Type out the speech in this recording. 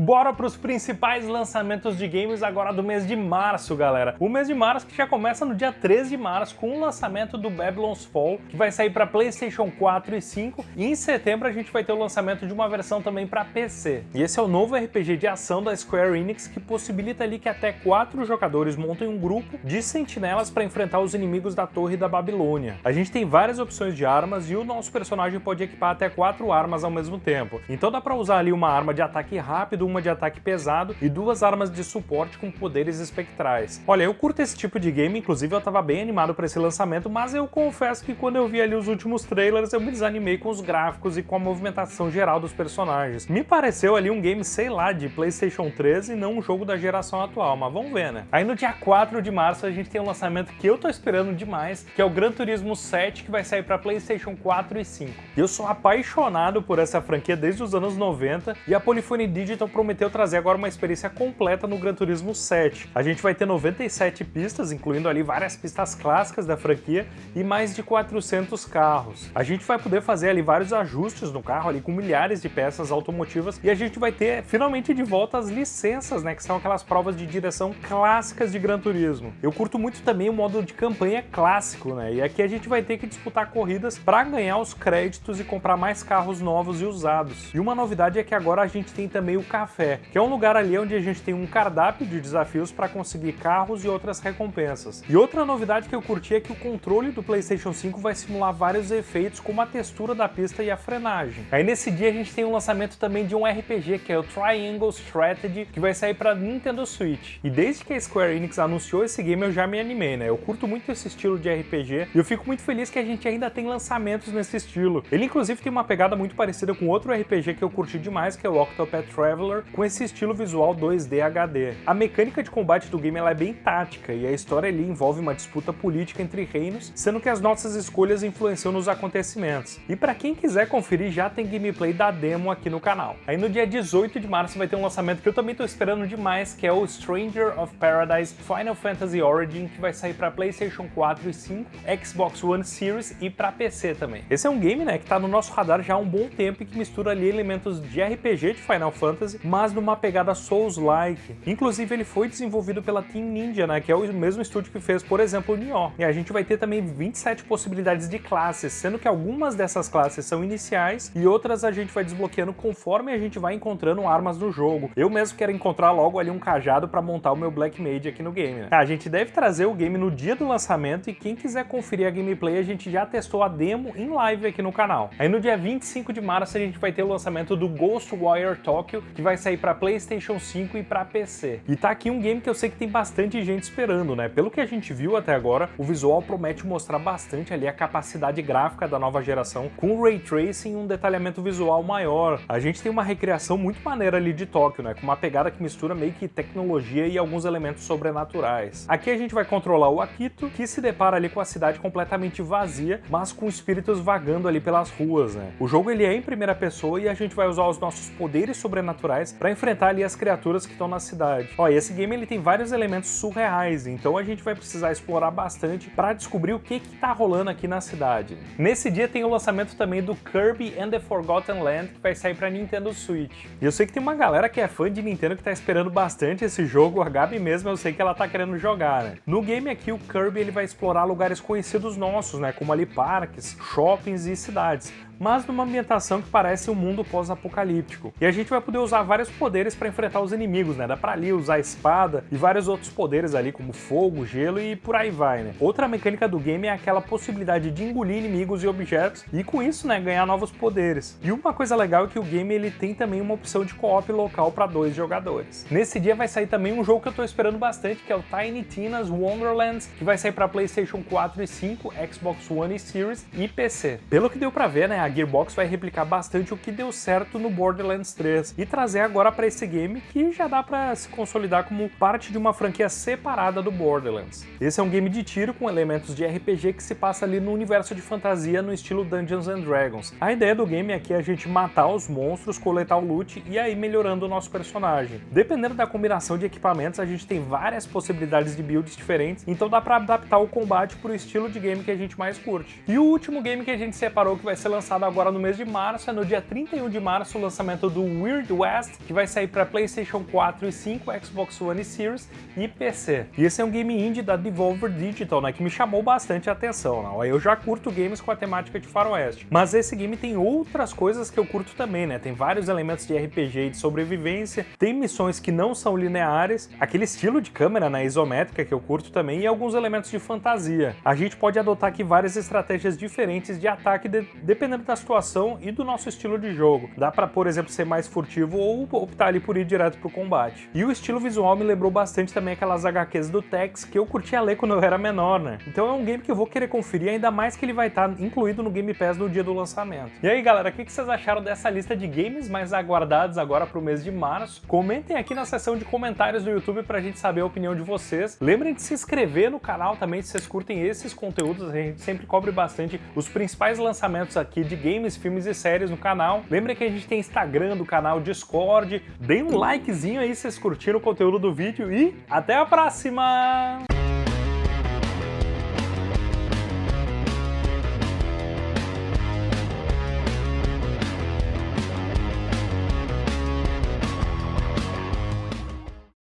Bora para os principais lançamentos de games agora do mês de março, galera. O mês de março que já começa no dia 13 de março com o lançamento do Babylon's Fall, que vai sair para PlayStation 4 e 5, e em setembro a gente vai ter o lançamento de uma versão também para PC. E esse é o novo RPG de ação da Square Enix que possibilita ali que até quatro jogadores montem um grupo de sentinelas para enfrentar os inimigos da Torre da Babilônia. A gente tem várias opções de armas e o nosso personagem pode equipar até quatro armas ao mesmo tempo. Então dá para usar ali uma arma de ataque rápido, uma de ataque pesado e duas armas de suporte com poderes espectrais. Olha, eu curto esse tipo de game, inclusive eu tava bem animado para esse lançamento, mas eu confesso que quando eu vi ali os últimos trailers eu me desanimei com os gráficos e com a movimentação geral dos personagens. Me pareceu ali um game, sei lá, de Playstation 3 e não um jogo da geração atual, mas vamos ver, né? Aí no dia 4 de março a gente tem um lançamento que eu tô esperando demais, que é o Gran Turismo 7, que vai sair para Playstation 4 e 5. Eu sou apaixonado por essa franquia desde os anos 90 e a Polyphony Digital prometeu trazer agora uma experiência completa no Gran Turismo 7. A gente vai ter 97 pistas, incluindo ali várias pistas clássicas da franquia e mais de 400 carros. A gente vai poder fazer ali vários ajustes no carro ali com milhares de peças automotivas e a gente vai ter finalmente de volta as licenças, né, que são aquelas provas de direção clássicas de Gran Turismo. Eu curto muito também o modo de campanha clássico, né, e aqui a gente vai ter que disputar corridas para ganhar os créditos e comprar mais carros novos e usados. E uma novidade é que agora a gente tem também o café Café, que é um lugar ali onde a gente tem um cardápio de desafios para conseguir carros e outras recompensas. E outra novidade que eu curti é que o controle do PlayStation 5 vai simular vários efeitos como a textura da pista e a frenagem. Aí nesse dia a gente tem o um lançamento também de um RPG que é o Triangle Strategy, que vai sair para Nintendo Switch. E desde que a Square Enix anunciou esse game eu já me animei, né? Eu curto muito esse estilo de RPG e eu fico muito feliz que a gente ainda tem lançamentos nesse estilo. Ele inclusive tem uma pegada muito parecida com outro RPG que eu curti demais, que é o Octopath Traveler, com esse estilo visual 2D HD. A mecânica de combate do game é bem tática e a história ali envolve uma disputa política entre reinos, sendo que as nossas escolhas influenciam nos acontecimentos. E para quem quiser conferir, já tem gameplay da demo aqui no canal. Aí no dia 18 de março vai ter um lançamento que eu também tô esperando demais, que é o Stranger of Paradise Final Fantasy Origin, que vai sair para PlayStation 4 e 5, Xbox One Series e para PC também. Esse é um game, né, que tá no nosso radar já há um bom tempo e que mistura ali elementos de RPG de Final Fantasy, mas numa pegada Souls-like. Inclusive ele foi desenvolvido pela Team Ninja, né, que é o mesmo estúdio que fez, por exemplo, o Nioh. E a gente vai ter também 27 possibilidades de classes, sendo que algumas dessas classes são iniciais e outras a gente vai desbloqueando conforme a gente vai encontrando armas no jogo. Eu mesmo quero encontrar logo ali um cajado para montar o meu Black Mage aqui no game. Né? A gente deve trazer o game no dia do lançamento e quem quiser conferir a gameplay, a gente já testou a demo em live aqui no canal. Aí no dia 25 de março a gente vai ter o lançamento do Ghostwire Tokyo, que vai sair para PlayStation 5 e para PC. E tá aqui um game que eu sei que tem bastante gente esperando, né? Pelo que a gente viu até agora, o visual promete mostrar bastante ali a capacidade gráfica da nova geração, com Ray Tracing e um detalhamento visual maior. A gente tem uma recriação muito maneira ali de Tóquio, né? Com uma pegada que mistura meio que tecnologia e alguns elementos sobrenaturais. Aqui a gente vai controlar o Akito, que se depara ali com a cidade completamente vazia, mas com espíritos vagando ali pelas ruas, né? O jogo ele é em primeira pessoa e a gente vai usar os nossos poderes sobrenaturais para enfrentar ali as criaturas que estão na cidade. Ó, e esse game ele tem vários elementos surreais, então a gente vai precisar explorar bastante para descobrir o que que tá rolando aqui na cidade. Nesse dia tem o lançamento também do Kirby and the Forgotten Land, que vai sair para Nintendo Switch. E eu sei que tem uma galera que é fã de Nintendo que tá esperando bastante esse jogo, a Gabi mesmo eu sei que ela tá querendo jogar, né? No game aqui o Kirby ele vai explorar lugares conhecidos nossos, né, como ali parques, shoppings e cidades mas numa ambientação que parece um mundo pós-apocalíptico. E a gente vai poder usar vários poderes para enfrentar os inimigos, né? Dá pra ali usar espada e vários outros poderes ali, como fogo, gelo e por aí vai, né? Outra mecânica do game é aquela possibilidade de engolir inimigos e objetos e com isso, né, ganhar novos poderes. E uma coisa legal é que o game ele tem também uma opção de co-op local para dois jogadores. Nesse dia vai sair também um jogo que eu tô esperando bastante, que é o Tiny Tina's Wonderlands, que vai sair para PlayStation 4 e 5, Xbox One e Series e PC. Pelo que deu para ver, né, a Gearbox vai replicar bastante o que deu certo no Borderlands 3 e trazer agora para esse game que já dá para se consolidar como parte de uma franquia separada do Borderlands. Esse é um game de tiro com elementos de RPG que se passa ali no universo de fantasia no estilo Dungeons and Dragons. A ideia do game aqui é a gente matar os monstros, coletar o loot e aí melhorando o nosso personagem. Dependendo da combinação de equipamentos, a gente tem várias possibilidades de builds diferentes, então dá para adaptar o combate para o estilo de game que a gente mais curte. E o último game que a gente separou que vai ser lançado lançado agora no mês de março, é no dia 31 de março o lançamento do Weird West, que vai sair para PlayStation 4 e 5, Xbox One e Series e PC. E esse é um game indie da Devolver Digital, né, que me chamou bastante a atenção. Né? Eu já curto games com a temática de faroeste, mas esse game tem outras coisas que eu curto também, né? Tem vários elementos de RPG e de sobrevivência, tem missões que não são lineares, aquele estilo de câmera na né, isométrica que eu curto também e alguns elementos de fantasia. A gente pode adotar aqui várias estratégias diferentes de ataque de, dependendo da situação e do nosso estilo de jogo. Dá para, por exemplo, ser mais furtivo ou optar ali por ir direto pro combate. E o estilo visual me lembrou bastante também aquelas HQs do Tex que eu curtia ler quando eu era menor, né? Então é um game que eu vou querer conferir, ainda mais que ele vai estar tá incluído no Game Pass no dia do lançamento. E aí galera, o que vocês acharam dessa lista de games mais aguardados agora pro mês de março? Comentem aqui na seção de comentários do YouTube pra gente saber a opinião de vocês. Lembrem de se inscrever no canal também se vocês curtem esses conteúdos, a gente sempre cobre bastante os principais lançamentos aqui de games, filmes e séries no canal. Lembrem que a gente tem Instagram do canal, Discord, deem um likezinho aí se vocês curtiram o conteúdo do vídeo e até a próxima!